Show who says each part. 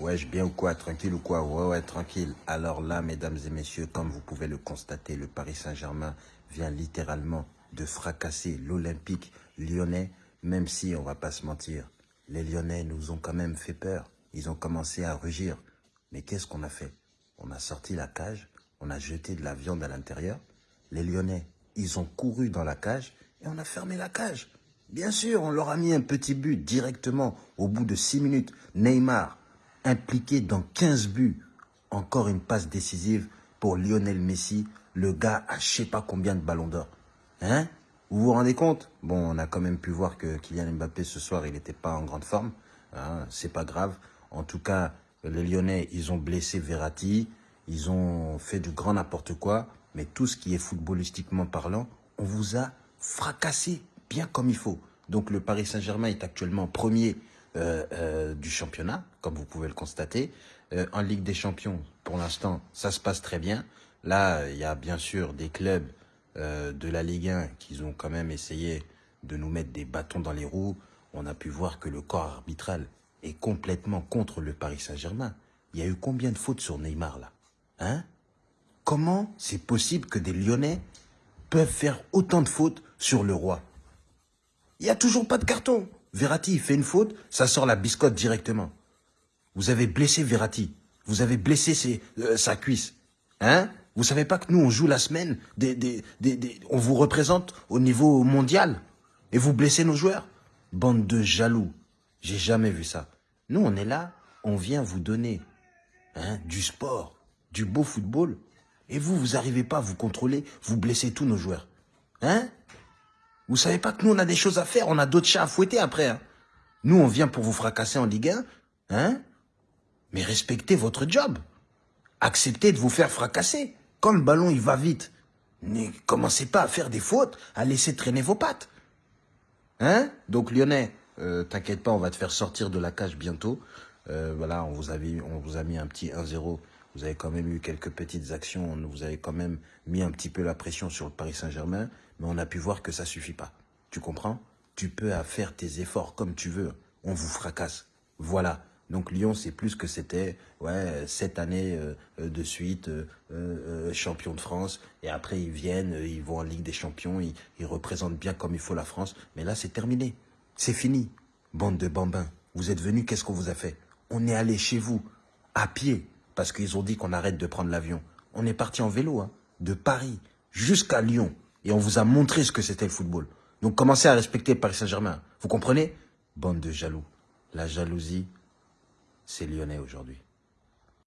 Speaker 1: Wesh, bien ou quoi Tranquille ou quoi? Ouais, ouais, tranquille. Alors là, mesdames et messieurs, comme vous pouvez le constater, le Paris Saint-Germain vient littéralement de fracasser l'Olympique lyonnais, même si, on va pas se mentir, les Lyonnais nous ont quand même fait peur. Ils ont commencé à rugir. Mais qu'est-ce qu'on a fait? On a sorti la cage, on a jeté de la viande à l'intérieur. Les Lyonnais, ils ont couru dans la cage et on a fermé la cage. Bien sûr, on leur a mis un petit but directement au bout de 6 minutes. Neymar, impliqué dans 15 buts. Encore une passe décisive pour Lionel Messi. Le gars a je sais pas combien de ballons d'or. Hein? Vous vous rendez compte? Bon, on a quand même pu voir que Kylian Mbappé ce soir, il n'était pas en grande forme. Hein C'est pas grave. En tout cas, les Lyonnais, ils ont blessé Verratti. Ils ont fait du grand n'importe quoi. Mais tout ce qui est footballistiquement parlant, on vous a fracassé bien comme il faut. Donc le Paris Saint-Germain est actuellement premier euh, euh, du championnat, comme vous pouvez le constater. Euh, en Ligue des Champions, pour l'instant, ça se passe très bien. Là, il y a bien sûr des clubs euh, de la Ligue 1 qui ont quand même essayé de nous mettre des bâtons dans les roues. On a pu voir que le corps arbitral est complètement contre le Paris Saint-Germain. Il y a eu combien de fautes sur Neymar là? Hein? Comment c'est possible que des Lyonnais peuvent faire autant de fautes sur le roi? Il n'y a toujours pas de carton. Verratti, il fait une faute, ça sort la biscotte directement. Vous avez blessé Verratti. Vous avez blessé euh, sa cuisse. Hein? Vous savez pas que nous, on joue la semaine, on vous représente au niveau mondial et vous blessez nos joueurs Bande de jaloux. J'ai jamais vu ça. Nous, on est là, on vient vous donner hein, du sport, du beau football. Et vous, vous n'arrivez pas à vous contrôler, vous blessez tous nos joueurs. Hein? Vous savez pas que nous, on a des choses à faire, on a d'autres chats à fouetter après. Hein nous, on vient pour vous fracasser en Ligue 1. Hein Mais respectez votre job. Acceptez de vous faire fracasser. Quand le ballon, il va vite, ne commencez pas à faire des fautes, à laisser traîner vos pattes. Hein? Donc, Lyonnais, euh, t'inquiète pas, on va te faire sortir de la cage bientôt. Euh, voilà, on vous, a mis, on vous a mis un petit 1-0 vous avez quand même eu quelques petites actions, vous avez quand même mis un petit peu la pression sur le Paris Saint-Germain, mais on a pu voir que ça suffit pas. Tu comprends? Tu peux faire tes efforts comme tu veux, on vous fracasse. Voilà. Donc Lyon, c'est plus que c'était, ouais, sept années euh, de suite, euh, champion de France, et après ils viennent, ils vont en Ligue des Champions, ils représentent bien comme il faut la France, mais là c'est terminé, c'est fini. Bande de bambins, vous êtes venus, qu'est-ce qu'on vous a fait? On est allé chez vous, à pied, parce qu'ils ont dit qu'on arrête de prendre l'avion. On est parti en vélo, hein, de Paris jusqu'à Lyon, et on vous a montré ce que c'était le football. Donc commencez à respecter Paris Saint-Germain. Vous comprenez? Bande de jaloux. La jalousie, c'est lyonnais aujourd'hui.